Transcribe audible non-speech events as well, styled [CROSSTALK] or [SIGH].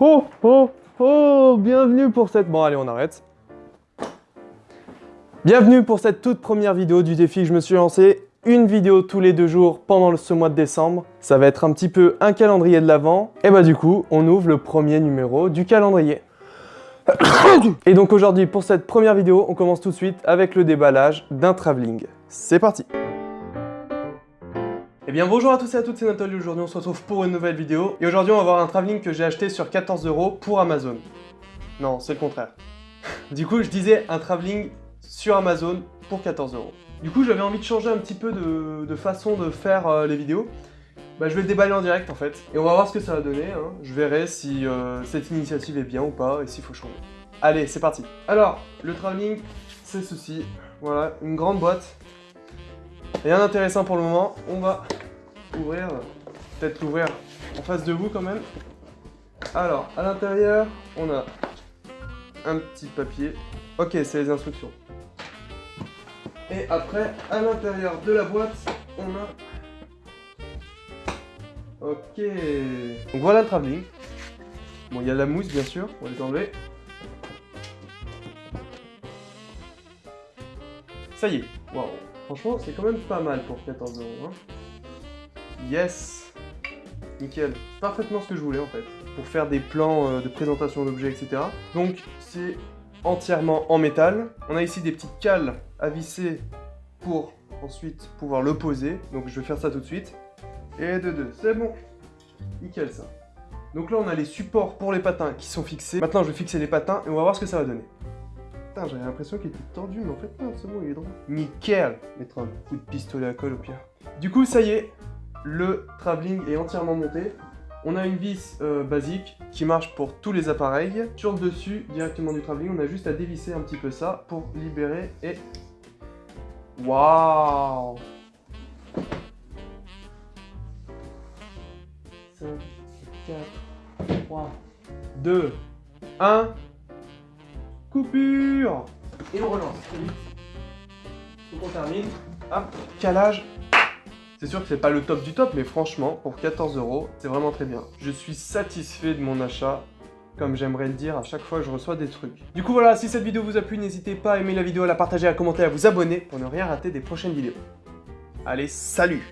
Oh, oh, oh, bienvenue pour cette... Bon, allez, on arrête. Bienvenue pour cette toute première vidéo du défi que je me suis lancé. Une vidéo tous les deux jours pendant ce mois de décembre. Ça va être un petit peu un calendrier de l'avant. Et bah du coup, on ouvre le premier numéro du calendrier. Et donc aujourd'hui, pour cette première vidéo, on commence tout de suite avec le déballage d'un travelling. C'est parti eh bien bonjour à tous et à toutes, c'est Nathalie, aujourd'hui on se retrouve pour une nouvelle vidéo. Et aujourd'hui on va voir un travelling que j'ai acheté sur 14 euros pour Amazon. Non, c'est le contraire. [LAUGHS] du coup je disais un travelling sur Amazon pour 14 euros. Du coup j'avais envie de changer un petit peu de, façon de faire euh, les vidéos. Bah, je vais le déballer en direct en fait. Et on va voir ce que ça va donner. Hein. Je verrai si euh, cette initiative est bien ou pas et s'il faut changer. Allez, c'est parti. Alors, le travelling, c'est ceci. Voilà, une grande boîte. Rien d'intéressant pour le moment. On va ouvrir, peut-être l'ouvrir en face de vous quand même. Alors, à l'intérieur, on a un petit papier. Ok, c'est les instructions. Et après, à l'intérieur de la boîte, on a... Ok. Donc voilà le travelling. Bon, il y a la mousse, bien sûr. On va les enlever. Ça y est. Waouh. Franchement, c'est quand même pas mal pour 14 euros. Hein. Yes Nickel. Parfaitement ce que je voulais en fait. Pour faire des plans euh, de présentation d'objets, etc. Donc c'est entièrement en métal. On a ici des petites cales à visser pour ensuite pouvoir le poser. Donc je vais faire ça tout de suite. Et de deux, c'est bon. Nickel ça. Donc là on a les supports pour les patins qui sont fixés. Maintenant je vais fixer les patins et on va voir ce que ça va donner. Putain, j'avais l'impression qu'il était tordu, mais en fait non, c'est bon, il est droit. Nickel Mettre un coup de pistolet à colle au pire. Du coup, ça y est, le travelling est entièrement monté. On a une vis euh, basique qui marche pour tous les appareils. Sur le dessus, directement du travelling, on a juste à dévisser un petit peu ça pour libérer et... Waouh 5, 4, 3, 2, 1... Coupure Et on relance. Faut qu'on termine. Hop, calage c'est sûr que c'est pas le top du top, mais franchement, pour 14 euros, c'est vraiment très bien. Je suis satisfait de mon achat comme j'aimerais le dire à chaque fois que je reçois des trucs. Du coup voilà, si cette vidéo vous a plu, n'hésitez pas à aimer la vidéo, à la partager, à commenter, à vous abonner pour ne rien rater des prochaines vidéos. Allez, salut